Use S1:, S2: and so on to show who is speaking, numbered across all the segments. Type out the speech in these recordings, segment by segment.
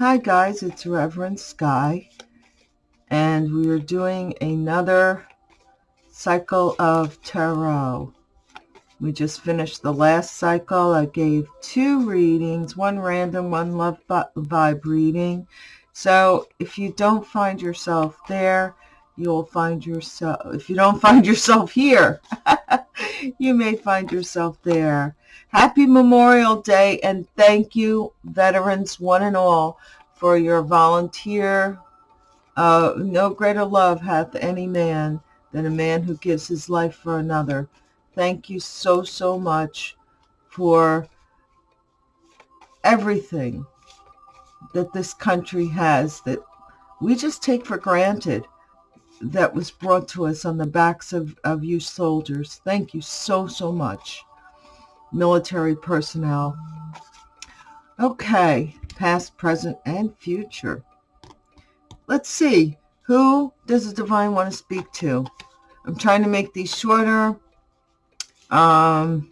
S1: Hi guys, it's Reverend Sky, and we are doing another cycle of tarot. We just finished the last cycle. I gave two readings, one random, one love vibe reading. So if you don't find yourself there, you'll find yourself, if you don't find yourself here, you may find yourself there. Happy Memorial Day and thank you, veterans, one and all, for your volunteer. Uh, no greater love hath any man than a man who gives his life for another. Thank you so, so much for everything that this country has that we just take for granted that was brought to us on the backs of, of you soldiers. Thank you so, so much. Military personnel. Okay, past, present, and future. Let's see. Who does the divine want to speak to? I'm trying to make these shorter. Um,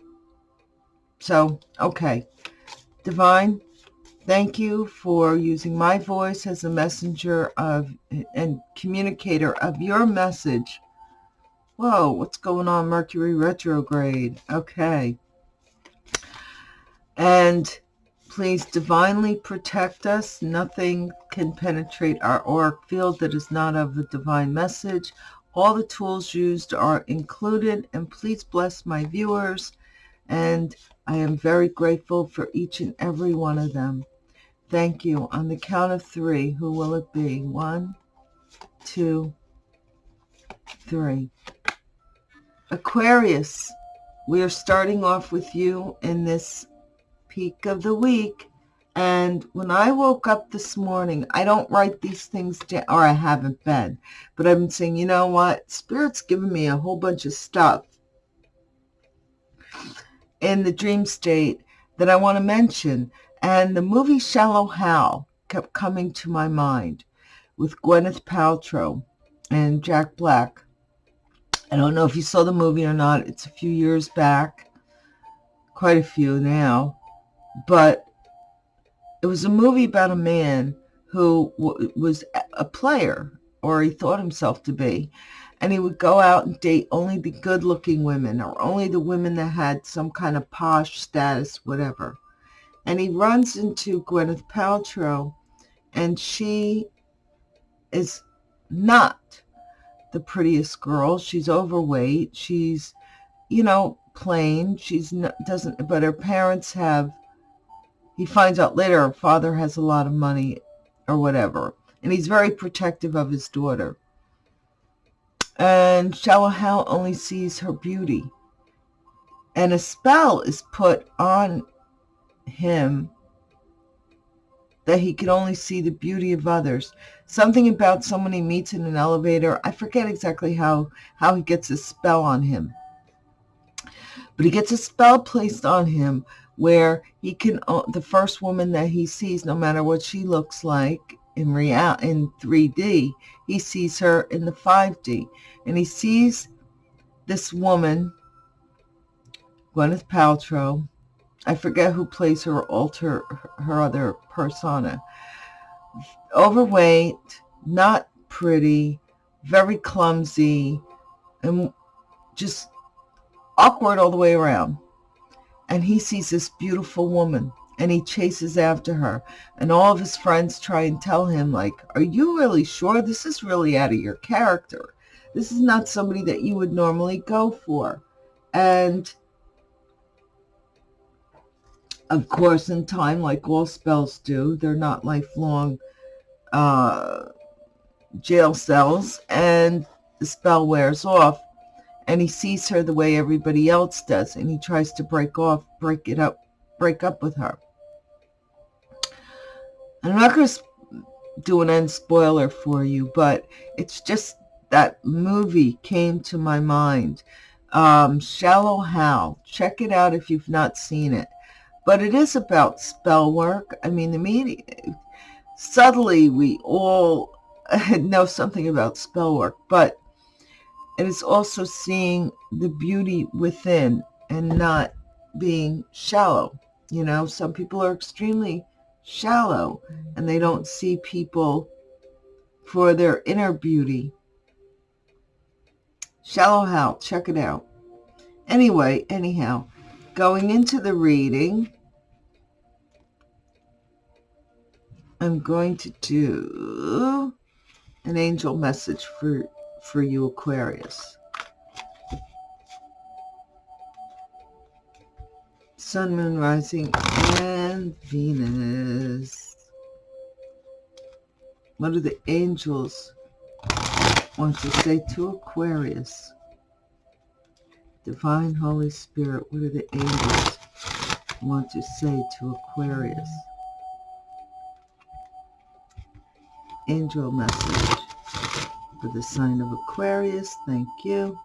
S1: so, okay. Divine, Thank you for using my voice as a messenger of and communicator of your message. Whoa, what's going on? Mercury retrograde. Okay. And please divinely protect us. Nothing can penetrate our auric field that is not of the divine message. All the tools used are included. And please bless my viewers. And I am very grateful for each and every one of them. Thank you. On the count of three, who will it be? One, two, three. Aquarius, we are starting off with you in this peak of the week. And when I woke up this morning, I don't write these things down, or I haven't been, but I've been saying, you know what? Spirit's given me a whole bunch of stuff in the dream state that I want to mention. And the movie Shallow Hal kept coming to my mind with Gwyneth Paltrow and Jack Black. I don't know if you saw the movie or not. It's a few years back, quite a few now. But it was a movie about a man who was a player, or he thought himself to be. And he would go out and date only the good-looking women or only the women that had some kind of posh status, whatever and he runs into Gwyneth Paltrow, and she is not the prettiest girl. She's overweight. She's, you know, plain. She's not, doesn't, but her parents have, he finds out later her father has a lot of money or whatever. And he's very protective of his daughter. And Shallow Hal only sees her beauty. And a spell is put on him that he could only see the beauty of others. Something about someone he meets in an elevator. I forget exactly how, how he gets a spell on him. But he gets a spell placed on him where he can, uh, the first woman that he sees, no matter what she looks like in real in 3D, he sees her in the 5D. And he sees this woman, Gwyneth Paltrow, I forget who plays her alter her other persona. Overweight, not pretty, very clumsy, and just awkward all the way around. And he sees this beautiful woman and he chases after her. And all of his friends try and tell him, like, are you really sure? This is really out of your character. This is not somebody that you would normally go for. And of course, in time, like all spells do, they're not lifelong uh, jail cells, and the spell wears off, and he sees her the way everybody else does, and he tries to break off, break it up, break up with her. I'm not going to do an end spoiler for you, but it's just that movie came to my mind. Um, Shallow Hal. Check it out if you've not seen it but it is about spell work. I mean, the media, subtly we all know something about spell work, but it is also seeing the beauty within and not being shallow. You know, some people are extremely shallow and they don't see people for their inner beauty. Shallow Hal, check it out. Anyway, anyhow, going into the reading, I'm going to do an angel message for, for you, Aquarius. Sun, Moon, Rising, and Venus. What do the angels want to say to Aquarius? Divine Holy Spirit, what do the angels want to say to Aquarius? Angel message for the sign of Aquarius. Thank you.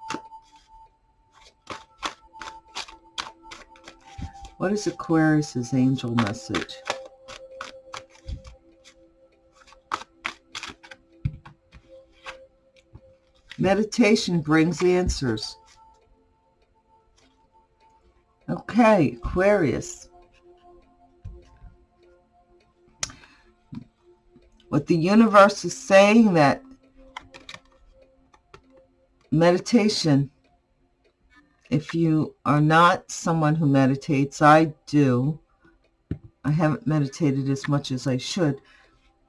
S1: What is Aquarius's angel message? Meditation brings answers. Okay, Aquarius. What the universe is saying that meditation, if you are not someone who meditates, I do. I haven't meditated as much as I should,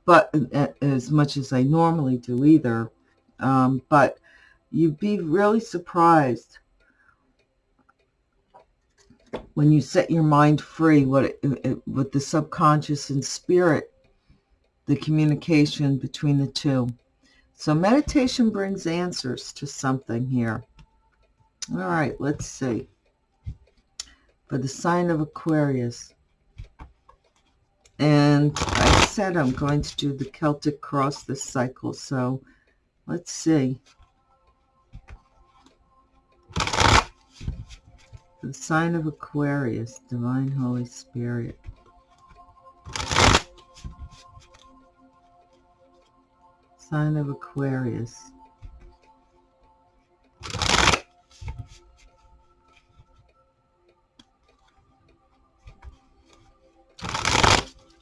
S1: but uh, as much as I normally do either. Um, but you'd be really surprised when you set your mind free, what it, it, what the subconscious and spirit, the communication between the two. So meditation brings answers to something here. All right, let's see. For the sign of Aquarius. And I said I'm going to do the Celtic cross this cycle, so let's see. the sign of Aquarius, Divine Holy Spirit. Sign of Aquarius.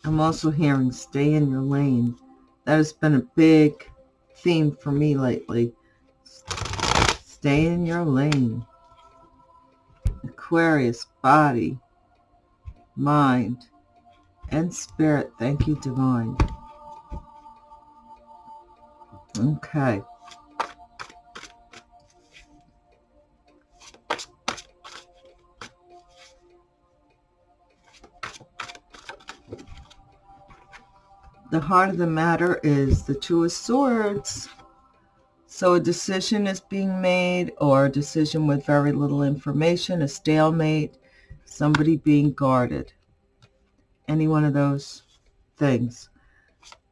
S1: I'm also hearing stay in your lane. That has been a big theme for me lately. Stay in your lane. Aquarius, body, mind, and spirit. Thank you, Divine. Okay. The heart of the matter is the Two of Swords. So a decision is being made or a decision with very little information, a stalemate, somebody being guarded. Any one of those things.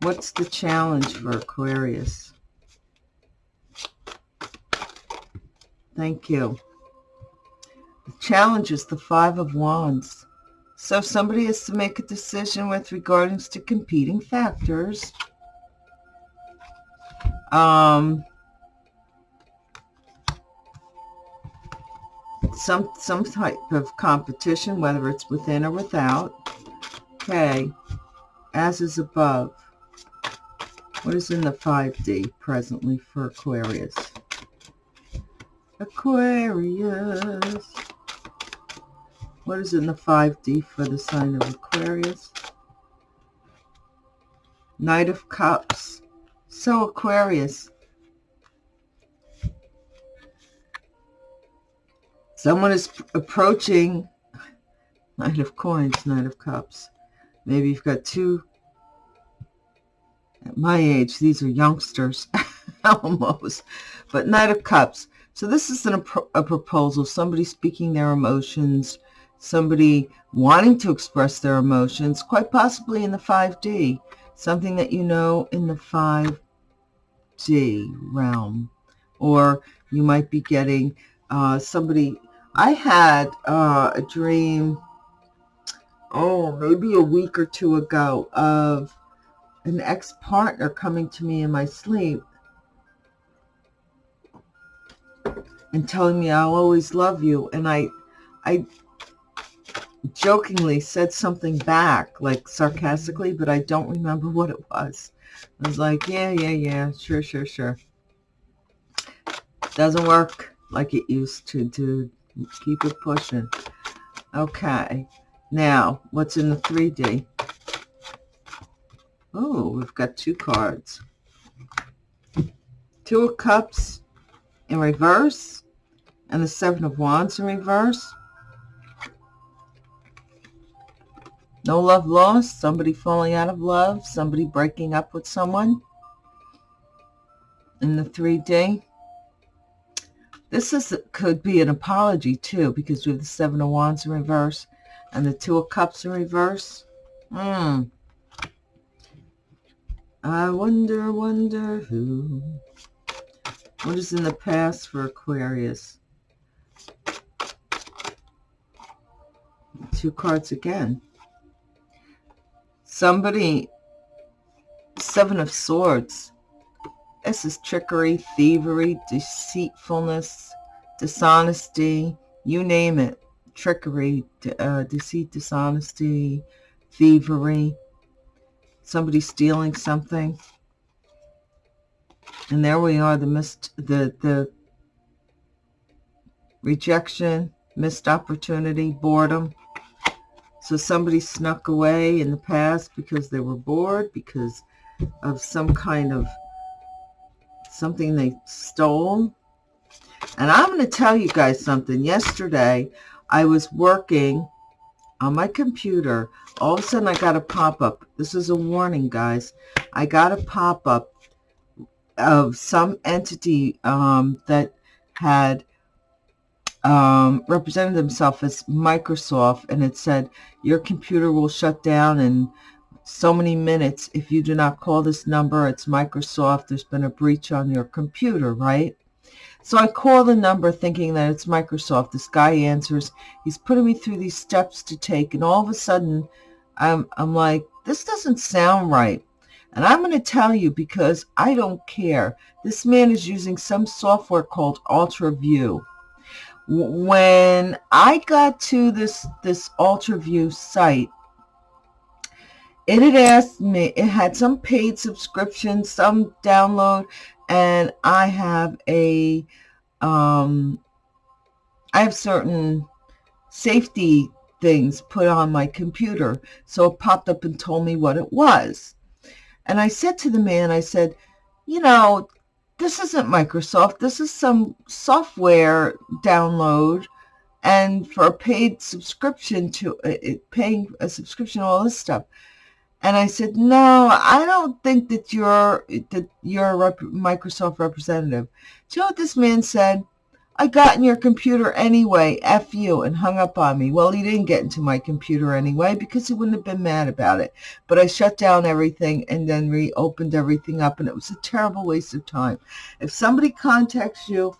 S1: What's the challenge for Aquarius? Thank you. The challenge is the Five of Wands. So somebody has to make a decision with regards to competing factors. Um, some some type of competition, whether it's within or without. Okay, as is above. What is in the 5D presently for Aquarius? Aquarius. What is in the 5D for the sign of Aquarius? Knight of Cups. So Aquarius, Someone is approaching Knight of Coins, Knight of Cups. Maybe you've got two. At my age, these are youngsters, almost. But Knight of Cups. So this is an, a proposal, somebody speaking their emotions, somebody wanting to express their emotions, quite possibly in the 5D, something that you know in the 5D realm. Or you might be getting uh, somebody I had uh, a dream, oh, maybe a week or two ago of an ex-partner coming to me in my sleep and telling me I'll always love you. And I, I, jokingly said something back, like sarcastically, but I don't remember what it was. I was like, yeah, yeah, yeah, sure, sure, sure. Doesn't work like it used to, dude. Keep it pushing. Okay. Now, what's in the 3D? Oh, we've got two cards. Two of Cups in reverse and the Seven of Wands in reverse. No love lost, somebody falling out of love, somebody breaking up with someone in the 3D. This is could be an apology too because we have the Seven of Wands in reverse and the Two of Cups in reverse. Hmm. I wonder, wonder who. What is in the past for Aquarius? Two cards again. Somebody, Seven of Swords. This is trickery, thievery, deceitfulness, dishonesty, you name it. Trickery, uh, deceit, dishonesty, thievery somebody stealing something. And there we are, the missed, the, the rejection, missed opportunity, boredom. So somebody snuck away in the past because they were bored, because of some kind of something they stole. And I'm going to tell you guys something. Yesterday, I was working on my computer all of a sudden I got a pop-up. This is a warning, guys. I got a pop-up of some entity um, that had um, represented themselves as Microsoft, and it said, your computer will shut down in so many minutes. If you do not call this number, it's Microsoft. There's been a breach on your computer, right? So I call the number thinking that it's Microsoft. This guy answers. He's putting me through these steps to take, and all of a sudden, I'm, I'm like, this doesn't sound right. And I'm going to tell you because I don't care. This man is using some software called UltraView. When I got to this, this UltraView site, it had asked me, it had some paid subscription, some download, and I have a, um, I have certain safety things put on my computer. So it popped up and told me what it was. And I said to the man, I said, you know, this isn't Microsoft. This is some software download and for a paid subscription to uh, paying a subscription, all this stuff. And I said, no, I don't think that you're that you're a rep Microsoft representative. Do you know what this man said? I got in your computer anyway, F you, and hung up on me. Well, he didn't get into my computer anyway because he wouldn't have been mad about it. But I shut down everything and then reopened everything up, and it was a terrible waste of time. If somebody contacts you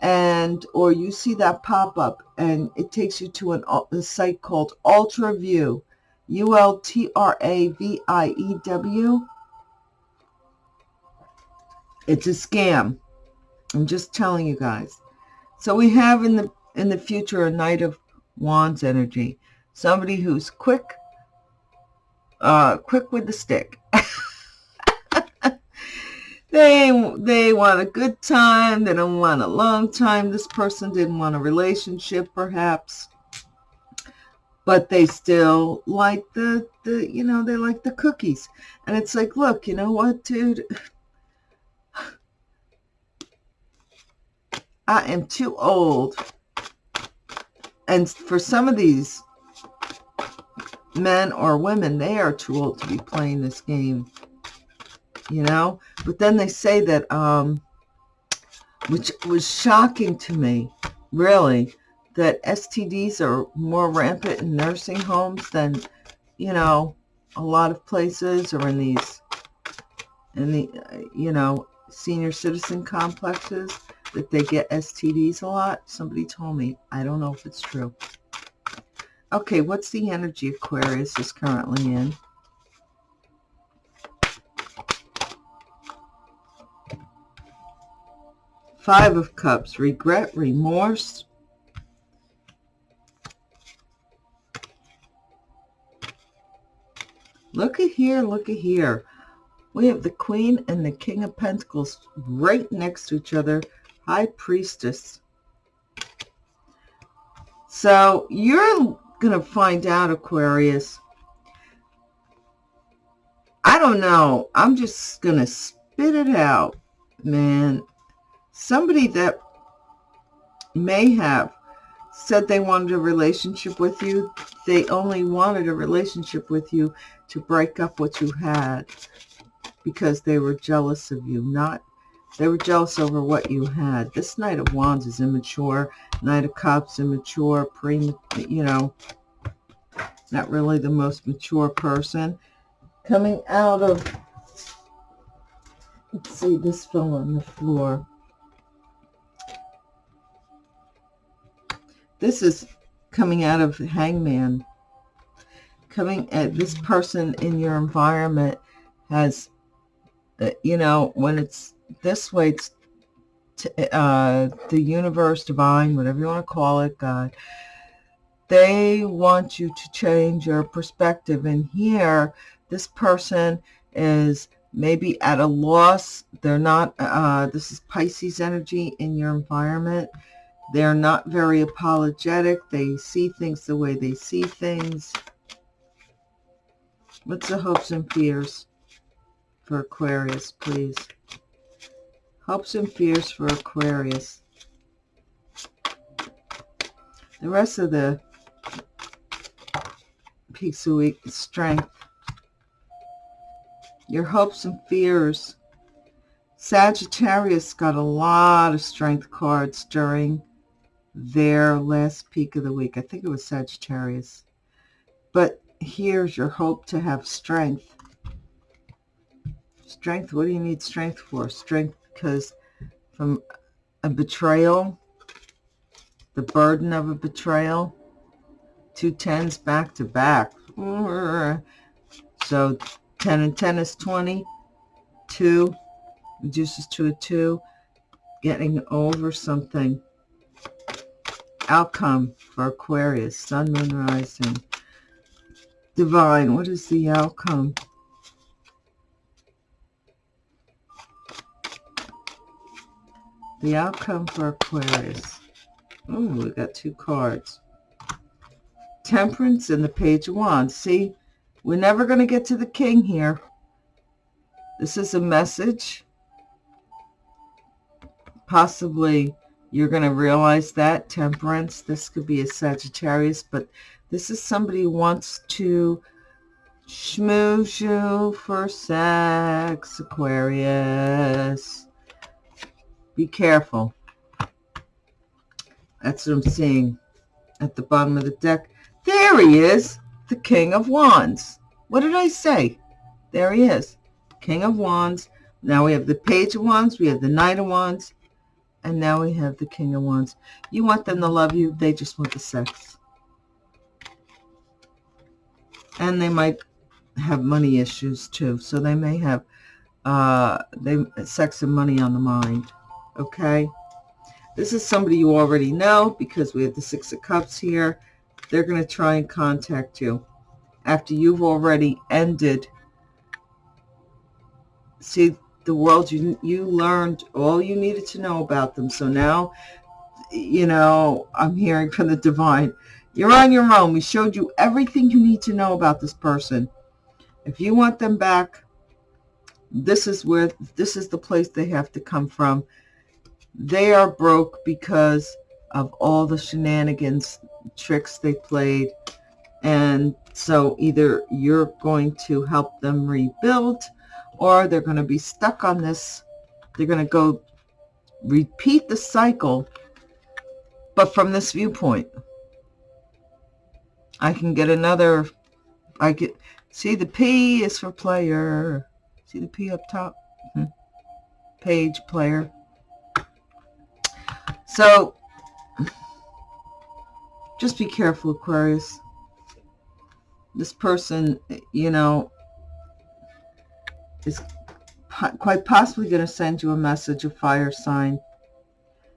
S1: and or you see that pop up and it takes you to an, a site called UltraView, U-L-T-R-A-V-I-E-W, it's a scam. I'm just telling you guys. So we have in the in the future a Knight of Wands energy, somebody who's quick, uh, quick with the stick. they they want a good time. They don't want a long time. This person didn't want a relationship, perhaps, but they still like the the you know they like the cookies. And it's like, look, you know what, dude I am too old. And for some of these men or women, they are too old to be playing this game. You know? But then they say that, um, which was shocking to me, really, that STDs are more rampant in nursing homes than, you know, a lot of places or in these, in the, you know, senior citizen complexes that they get STDs a lot. Somebody told me. I don't know if it's true. Okay, what's the energy Aquarius is currently in? Five of Cups, regret, remorse. Look at here, look at here. We have the Queen and the King of Pentacles right next to each other. High Priestess. So you're going to find out, Aquarius. I don't know. I'm just going to spit it out, man. Somebody that may have said they wanted a relationship with you. They only wanted a relationship with you to break up what you had because they were jealous of you, not they were jealous over what you had. This Knight of Wands is immature. Knight of Cups, immature, pre, you know, not really the most mature person. Coming out of, let's see, this fell on the floor. This is coming out of Hangman. Coming at this person in your environment has, uh, you know, when it's this way, it's uh, the universe, divine, whatever you want to call it, God, they want you to change your perspective. And here, this person is maybe at a loss. They're not, uh, this is Pisces energy in your environment. They're not very apologetic. They see things the way they see things. What's the hopes and fears for Aquarius, please? Hopes and fears for Aquarius. The rest of the the week strength. Your hopes and fears. Sagittarius got a lot of strength cards during their last peak of the week. I think it was Sagittarius. But here's your hope to have strength. Strength, what do you need strength for? Strength because from a betrayal, the burden of a betrayal, two tens back to back. So 10 and 10 is 20. 2 reduces to a 2. Getting over something outcome for Aquarius, Sun, Moon, Rising. Divine, what is the outcome? The outcome for Aquarius. Oh, we got two cards. Temperance and the Page of Wands. See, we're never going to get to the King here. This is a message. Possibly you're going to realize that temperance this could be a sagittarius but this is somebody who wants to schmooze you for sex aquarius be careful that's what i'm seeing at the bottom of the deck there he is the king of wands what did i say there he is king of wands now we have the page of wands we have the knight of wands and now we have the King of Wands. You want them to love you. They just want the sex. And they might have money issues too. So they may have uh, they sex and money on the mind. Okay. This is somebody you already know because we have the Six of Cups here. They're going to try and contact you after you've already ended. See, the world you you learned all you needed to know about them so now you know i'm hearing from the divine you're on your own we showed you everything you need to know about this person if you want them back this is where this is the place they have to come from they are broke because of all the shenanigans tricks they played and so either you're going to help them rebuild or they're going to be stuck on this. They're going to go repeat the cycle, but from this viewpoint. I can get another, I get, see the P is for player. See the P up top? Hmm. Page player. So, just be careful, Aquarius. This person, you know, is quite possibly going to send you a message, a fire sign.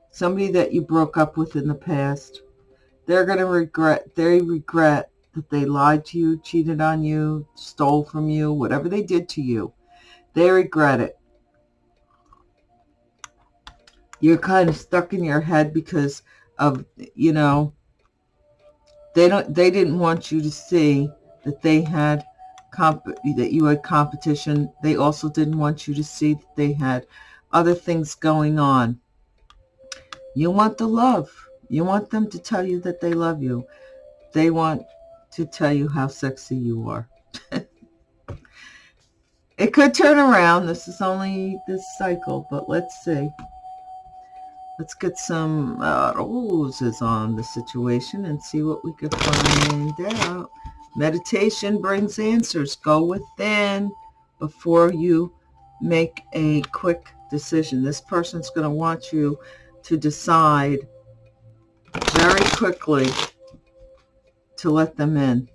S1: Somebody that you broke up with in the past. They're going to regret, they regret that they lied to you, cheated on you, stole from you, whatever they did to you. They regret it. You're kind of stuck in your head because of, you know, they don't they didn't want you to see that they had comp that you had competition. They also didn't want you to see that they had other things going on. You want the love. You want them to tell you that they love you. They want to tell you how sexy you are. it could turn around. This is only this cycle, but let's see. Let's get some uh, roses on the situation and see what we can find out. Meditation brings answers. Go within before you make a quick decision. This person's going to want you to decide very quickly to let them in.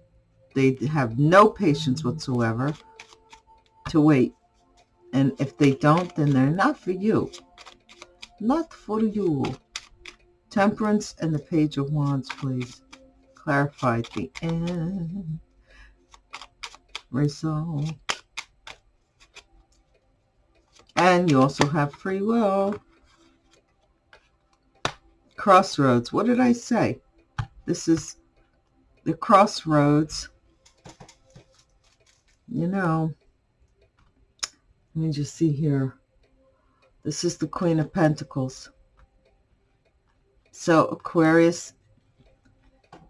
S1: They have no patience whatsoever to wait. And if they don't, then they're not for you. Not for you. Temperance and the Page of Wands, please. Clarify the end. Result. And you also have free will. Crossroads. What did I say? This is the crossroads. You know, let me just see here. This is the Queen of Pentacles. So Aquarius,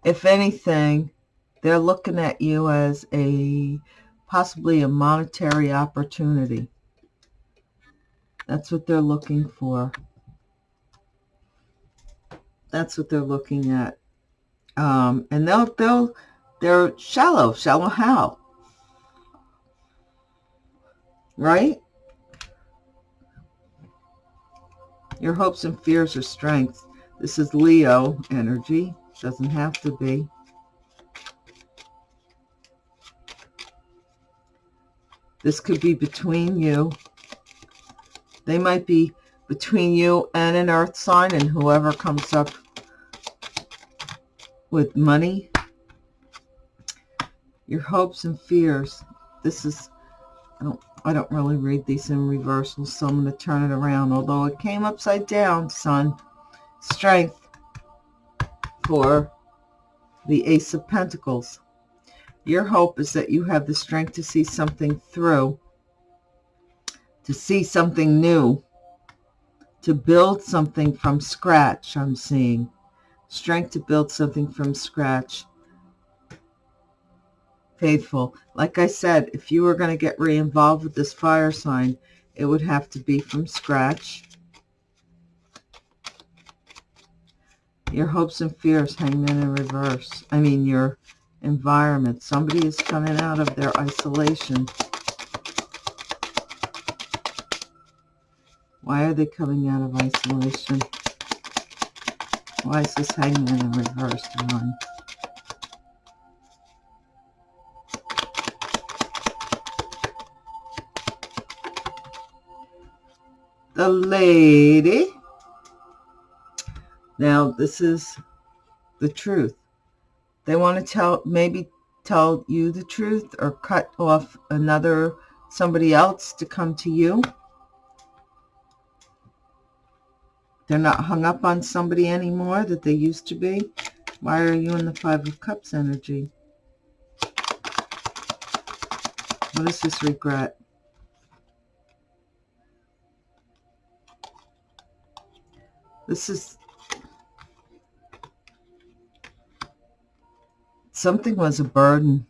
S1: if anything, they're looking at you as a possibly a monetary opportunity. That's what they're looking for. That's what they're looking at. Um, and they'll, they'll, they're shallow. Shallow how? Right? Your hopes and fears are strengths. This is Leo energy. Doesn't have to be. This could be between you. They might be between you and an earth sign and whoever comes up with money. Your hopes and fears. This is, I don't I don't really read these in reversal, so I'm going to turn it around. Although it came upside down, son. Strength for the Ace of Pentacles. Your hope is that you have the strength to see something through, to see something new, to build something from scratch, I'm seeing. Strength to build something from scratch faithful. Like I said, if you were going to get re-involved with this fire sign, it would have to be from scratch. Your hopes and fears, hangman in reverse. I mean, your environment. Somebody is coming out of their isolation. Why are they coming out of isolation? Why is this hangman in reverse, one? the lady. Now, this is the truth. They want to tell, maybe tell you the truth or cut off another, somebody else to come to you. They're not hung up on somebody anymore that they used to be. Why are you in the Five of Cups energy? What is this regret? This is something was a burden.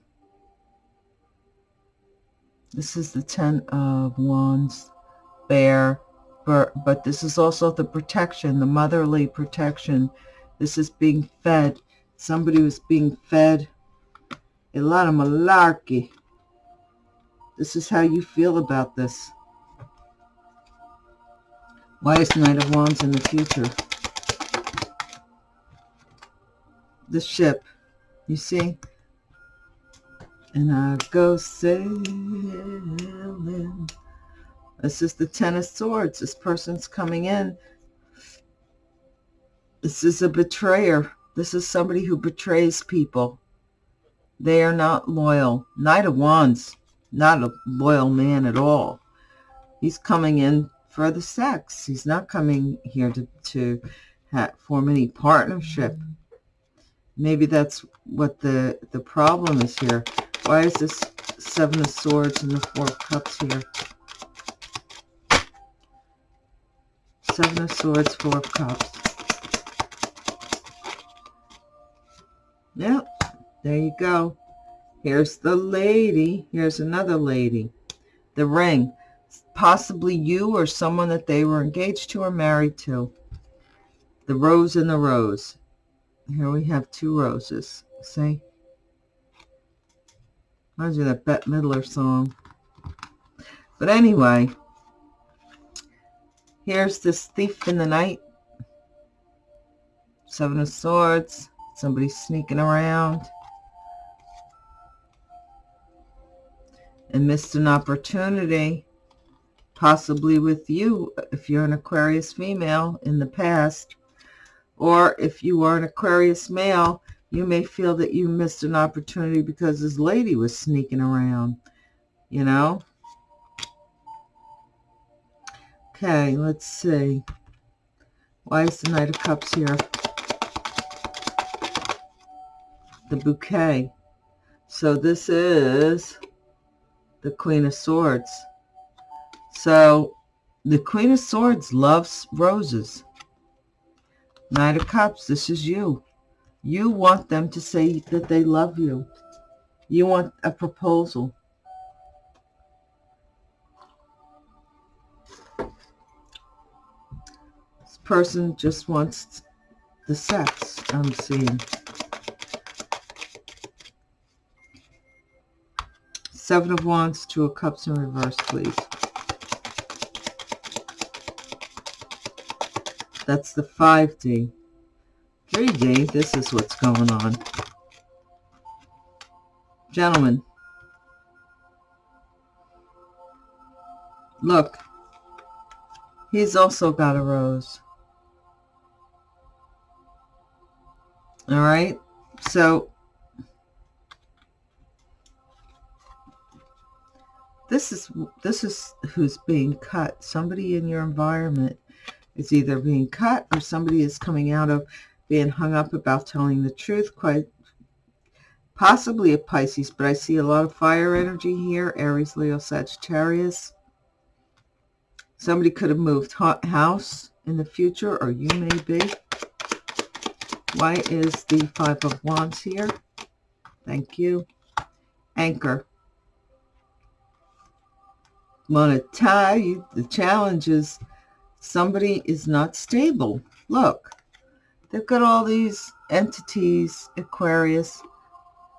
S1: This is the Ten of Wands, Bear, but this is also the protection, the motherly protection. This is being fed. Somebody was being fed a lot of malarkey. This is how you feel about this. Why is Knight of Wands in the future? The ship, you see? And I go sailing. This is the Ten of Swords. This person's coming in. This is a betrayer. This is somebody who betrays people. They are not loyal. Knight of Wands, not a loyal man at all. He's coming in for the sex. He's not coming here to, to form any partnership. Maybe that's what the, the problem is here. Why is this Seven of Swords and the Four of Cups here? Seven of Swords, Four of Cups. Yep, there you go. Here's the lady. Here's another lady. The ring. Possibly you or someone that they were engaged to or married to. The rose and the rose. Here we have two roses. See? Reminds me of that Bette Midler song. But anyway, here's this thief in the night. Seven of Swords. Somebody sneaking around. And missed an opportunity. Possibly with you, if you're an Aquarius female in the past. Or if you are an Aquarius male, you may feel that you missed an opportunity because this lady was sneaking around, you know? Okay, let's see. Why is the Knight of Cups here? The bouquet. So this is the Queen of Swords. So the Queen of Swords loves roses. Knight of Cups, this is you. You want them to say that they love you. You want a proposal. Person just wants the sex, I'm seeing. Seven of Wands, Two of Cups in reverse, please. That's the 5D. 3D, this is what's going on. Gentlemen, look, he's also got a rose. All right, so this is this is who's being cut. Somebody in your environment is either being cut or somebody is coming out of being hung up about telling the truth, quite possibly a Pisces, but I see a lot of fire energy here, Aries, Leo, Sagittarius. Somebody could have moved house in the future, or you may be. Why is the Five of Wands here? Thank you. Anchor. Want to tell you the challenge is somebody is not stable. Look, they've got all these entities, Aquarius,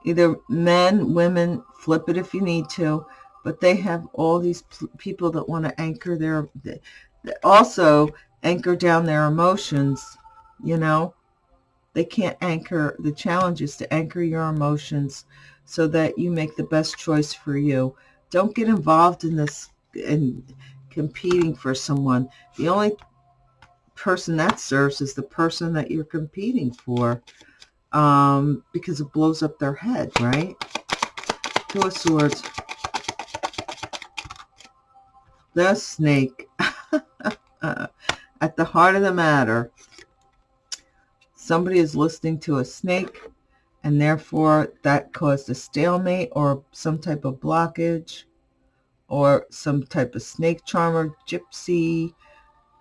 S1: either men, women, flip it if you need to, but they have all these people that want to anchor their, also anchor down their emotions, you know. They can't anchor, the challenge is to anchor your emotions so that you make the best choice for you. Don't get involved in this and competing for someone. The only person that serves is the person that you're competing for um, because it blows up their head, right? Two of Swords. The snake. At the heart of the matter, somebody is listening to a snake and therefore that caused a stalemate or some type of blockage or some type of snake charmer, gypsy,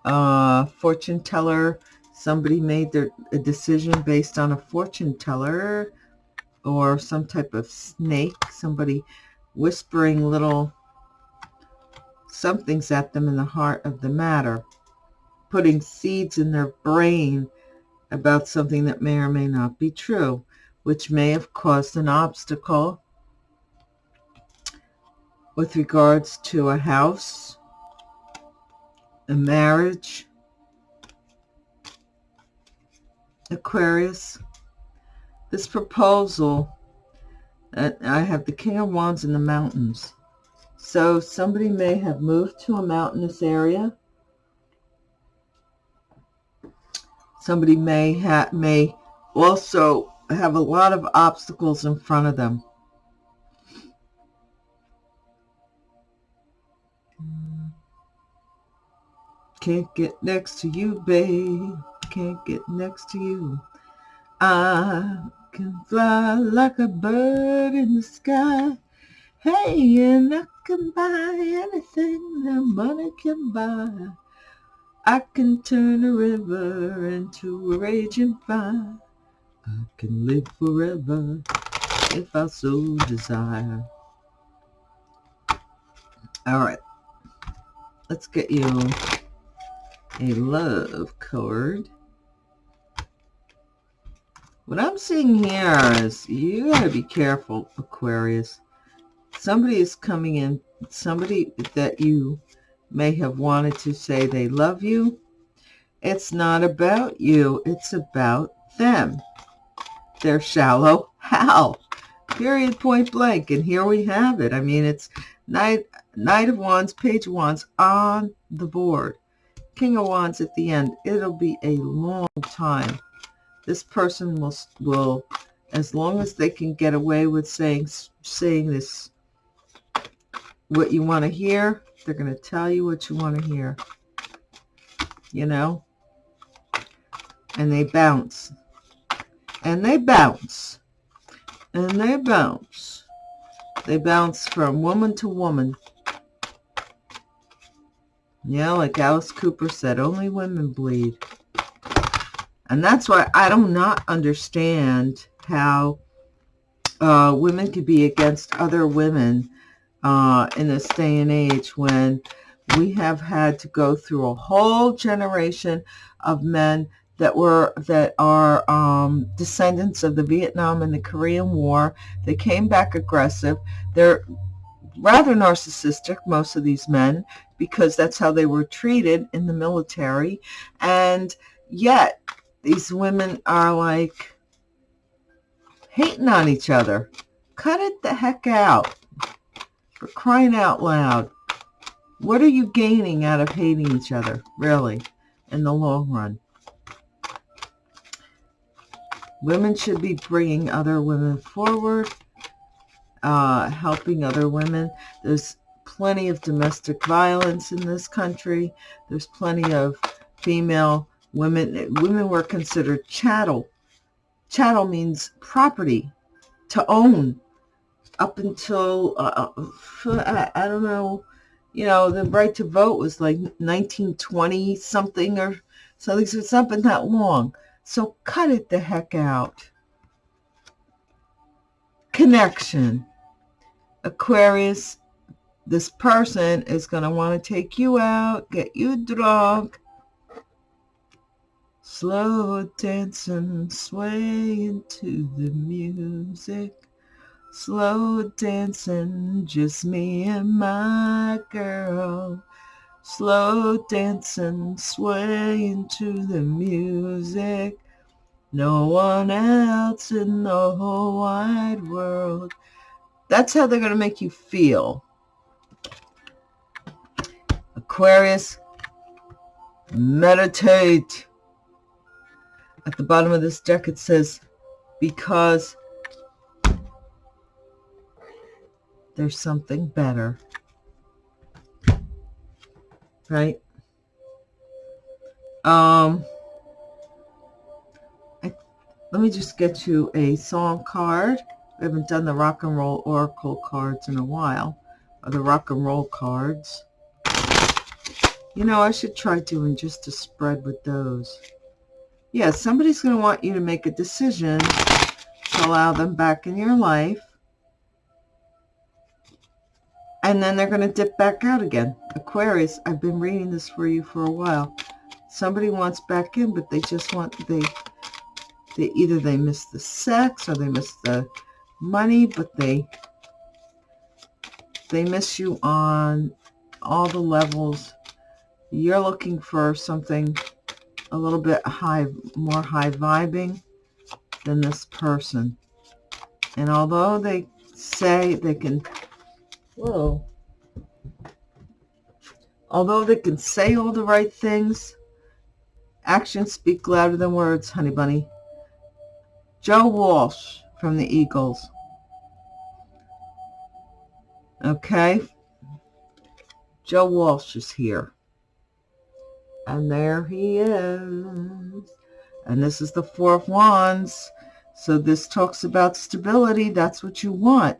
S1: uh, fortune teller. Somebody made their a decision based on a fortune teller or some type of snake. Somebody whispering little somethings at them in the heart of the matter. Putting seeds in their brain about something that may or may not be true, which may have caused an obstacle with regards to a house a marriage, Aquarius. This proposal, uh, I have the King of Wands in the mountains. So somebody may have moved to a mountainous area. somebody may ha may also have a lot of obstacles in front of them. Can't get next to you, babe. Can't get next to you. I can fly like a bird in the sky. Hey, and I can buy anything that money can buy. I can turn a river into a raging fire. I can live forever if I so desire. All right. Let's get you a love card. What I'm seeing here is you got to be careful, Aquarius. Somebody is coming in, somebody that you may have wanted to say they love you. It's not about you. It's about them. They're shallow. How? Period, point blank. And here we have it. I mean, it's Knight, Knight of Wands, Page of Wands on the board. King of Wands at the end. It'll be a long time. This person will, will as long as they can get away with saying, saying this, what you want to hear, they're going to tell you what you want to hear. You know? And they bounce. And they bounce. And they bounce. They bounce from woman to woman. Yeah, like Alice Cooper said, only women bleed. And that's why I do not understand how uh, women could be against other women uh, in this day and age when we have had to go through a whole generation of men that were that are um, descendants of the Vietnam and the Korean War. They came back aggressive. They're rather narcissistic, most of these men, because that's how they were treated in the military. And yet, these women are like hating on each other. Cut it the heck out. For crying out loud. What are you gaining out of hating each other, really, in the long run? Women should be bringing other women forward, uh, helping other women. There's plenty of domestic violence in this country. There's plenty of female women. Women were considered chattel. Chattel means property to own up until, uh, uh I, I don't know, you know, the right to vote was like 1920 something or something. So it's not been that long. So cut it the heck out. Connection. Aquarius, this person is going to want to take you out, get you drunk, slow dancing, swaying to the music. Slow dancing, just me and my girl. Slow dancing, swaying to the music. No one else in the whole wide world. That's how they're going to make you feel. Aquarius, meditate. At the bottom of this deck it says, because there's something better. Right? Um, I, let me just get you a song card. We haven't done the rock and roll oracle cards in a while, or the rock and roll cards. You know, I should try doing just a spread with those. Yeah, somebody's going to want you to make a decision to allow them back in your life and then they're going to dip back out again. Aquarius, I've been reading this for you for a while. Somebody wants back in, but they just want, they, they either they miss the sex or they miss the money, but they, they miss you on all the levels. You're looking for something a little bit high, more high vibing than this person. And although they say they can Whoa. Although they can say all the right things, actions speak louder than words, honey bunny. Joe Walsh from the Eagles. Okay. Joe Walsh is here. And there he is. And this is the Four of Wands. So this talks about stability. That's what you want.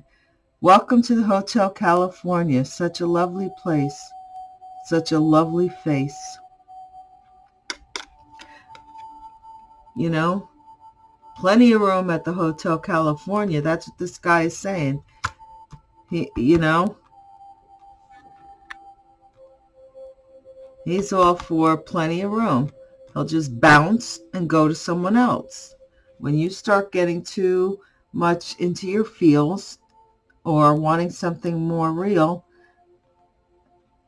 S1: Welcome to the Hotel California. Such a lovely place. Such a lovely face. You know, plenty of room at the Hotel California. That's what this guy is saying. He, you know, he's all for plenty of room. He'll just bounce and go to someone else. When you start getting too much into your feels or wanting something more real,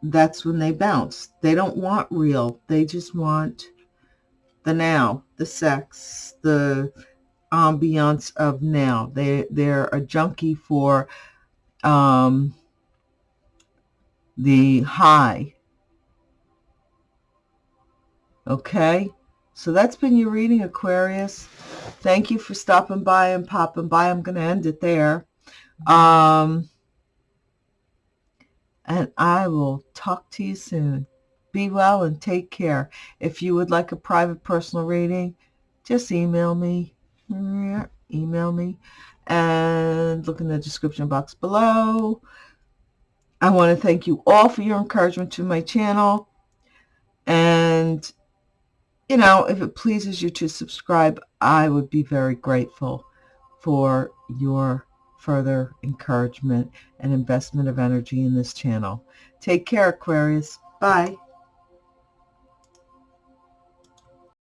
S1: that's when they bounce. They don't want real. They just want the now, the sex, the ambiance of now. They, they're a junkie for um, the high. Okay, so that's been your reading, Aquarius. Thank you for stopping by and popping by. I'm going to end it there. Um, and I will talk to you soon. Be well and take care. If you would like a private personal reading, just email me. Email me and look in the description box below. I want to thank you all for your encouragement to my channel. And, you know, if it pleases you to subscribe, I would be very grateful for your further encouragement and investment of energy in this channel. Take care, Aquarius. Bye.